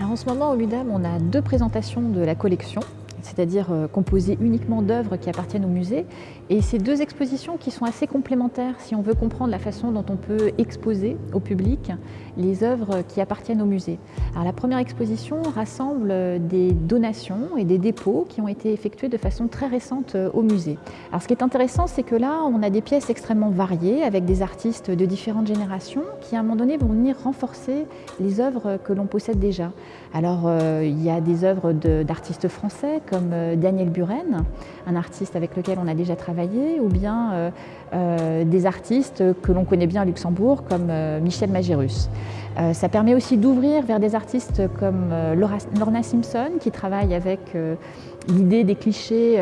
en ce moment, au LUDAM, on a deux présentations de la collection c'est-à-dire euh, composée uniquement d'œuvres qui appartiennent au musée. Et ces deux expositions qui sont assez complémentaires si on veut comprendre la façon dont on peut exposer au public les œuvres qui appartiennent au musée. Alors la première exposition rassemble euh, des donations et des dépôts qui ont été effectués de façon très récente euh, au musée. Alors ce qui est intéressant, c'est que là, on a des pièces extrêmement variées avec des artistes de différentes générations qui à un moment donné vont venir renforcer les œuvres que l'on possède déjà. Alors il y a des œuvres d'artistes français comme euh, Daniel Buren, un artiste avec lequel on a déjà travaillé, ou bien euh, euh, des artistes que l'on connaît bien à Luxembourg, comme Michel Magérus. ça permet aussi d'ouvrir vers des artistes comme Lorna Simpson, qui travaille avec l'idée des clichés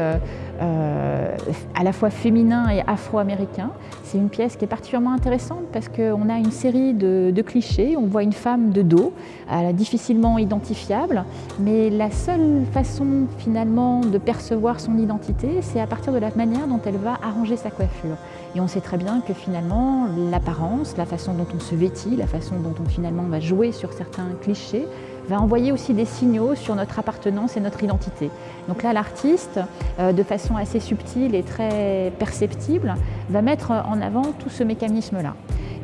à la fois féminins et afro-américains. C'est une pièce qui est particulièrement intéressante parce qu'on a une série de, de, clichés. On voit une femme de dos, difficilement identifiable, mais la seule façon finalement de percevoir son identité, c'est à partir de la manière dont elle va arranger sa coiffure. Et on sait très bien que finalement, l'apparence, la façon dont on se vêtit, la façon dont on finalement va jouer sur certains clichés, va envoyer aussi des signaux sur notre appartenance et notre identité. Donc là, l'artiste, euh, de façon assez subtile et très perceptible, va mettre en avant tout ce mécanisme-là.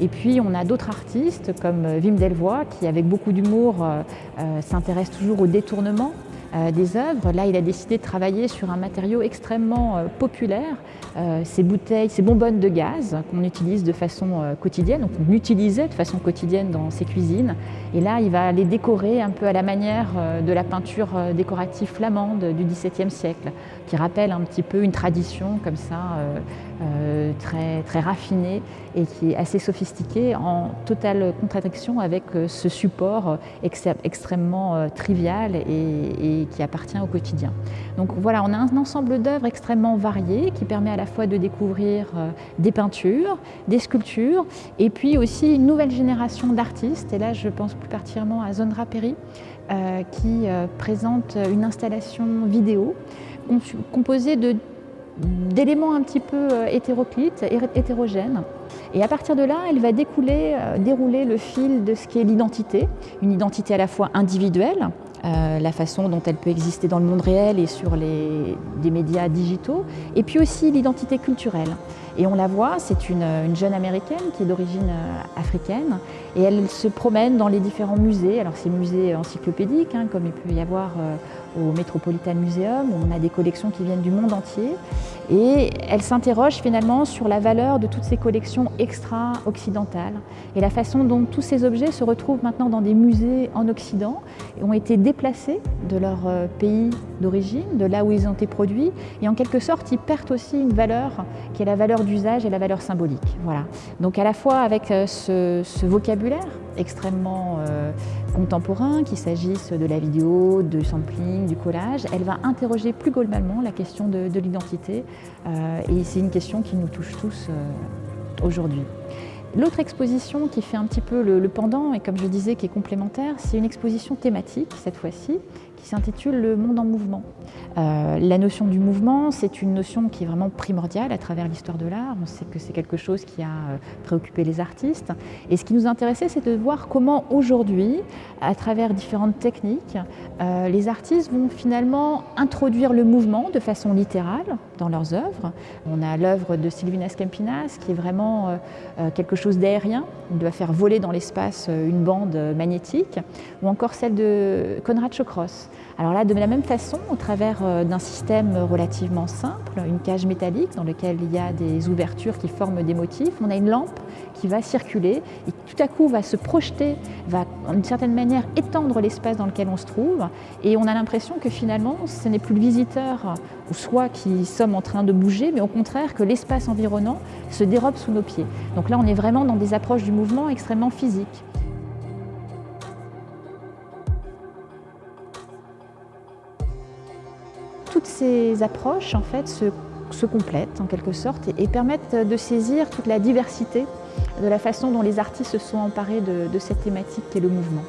Et puis on a d'autres artistes comme Wim Delvoye qui avec beaucoup d'humour euh, euh, s'intéresse toujours au détournement euh, des œuvres. Là, il a décidé de travailler sur un matériau extrêmement euh, populaire, euh, ces bouteilles, ces bonbonnes de gaz qu'on utilise de façon quotidienne, donc on utilisait de façon quotidienne dans ses cuisines. Et là, il va les décorer un peu à la manière de la peinture décorative flamande du XVIIe siècle, qui rappelle un petit peu une tradition comme ça, très, très raffinée et qui est assez sophistiquée, en totale contradiction avec ce support extrêmement trivial et qui appartient au quotidien. Donc voilà, on a un ensemble d'œuvres extrêmement variées qui permet à la fois de découvrir euh, des peintures, des sculptures et puis aussi une nouvelle génération d'artistes. Et là, je pense plus particulièrement à Zondra Perry euh, qui euh, présente une installation vidéo composée de d'éléments un petit peu hétéroclites, hétérogènes. Et à partir de là, elle va découler, dérouler le fil de ce qui est l'identité, une identité à la fois individuelle, euh, la façon dont elle peut exister dans le monde réel et sur les, des médias digitaux, et puis aussi l'identité culturelle. Et on la voit, c'est une, jeune américaine qui est d'origine euh, africaine, et elle se promène dans les différents musées. Alors c'est musées encyclopédiques, hein, comme il peut y avoir euh, au Metropolitan Museum, où on a des collections qui viennent du monde entier. Et elle s'interroge finalement sur la valeur de toutes ces collections extra-occidentales et la façon dont tous ces objets se retrouvent maintenant dans des musées en Occident et ont été déplacés de leur euh, pays d'origine, de là où ils ont été produits. Et en quelque sorte, ils perdent aussi une valeur qui est la valeur d'usage et la valeur symbolique. Voilà. Donc à la fois avec euh, ce, vocabulaire extrêmement euh, contemporain, qu'il s'agisse de la vidéo, du sampling, du collage, elle va interroger plus globalement la question de, l'identité euh, et c'est une question qui nous touche tous aujourd'hui. L'autre exposition qui fait un petit peu le, pendant et comme je disais qui est complémentaire, c'est une exposition thématique cette fois-ci qui s'intitule Le monde en mouvement. Euh, la notion du mouvement, c'est une notion qui est vraiment primordiale à travers l'histoire de l'art. On sait que c'est quelque chose qui a euh, préoccupé les artistes. Et ce qui nous intéressait, c'est de voir comment aujourd'hui, à travers différentes techniques, euh, les artistes vont finalement introduire le mouvement de façon littérale dans leurs œuvres. On a l'œuvre de Sylvinas Campinas qui est vraiment quelque chose d'aérien. Il doit faire voler dans l'espace une bande magnétique. Ou encore celle de Konrad Chokros alors là, de la même façon, au travers euh, d'un système relativement simple, une cage métallique dans laquelle il y a des ouvertures qui forment des motifs, on a une lampe qui va circuler et tout à coup va se projeter, va d'une certaine manière étendre l'espace dans lequel on se trouve et on a l'impression que finalement ce n'est plus le visiteur ou soi qui en train de bouger, mais au contraire que l'espace environnant se dérobe sous nos pieds. Donc là on est vraiment dans des approches du mouvement extrêmement physiques. toutes ces approches en fait, se, complètent en quelque sorte et, permettent de saisir toute la diversité de la façon dont les artistes se sont emparés de, de cette thématique qui est le mouvement.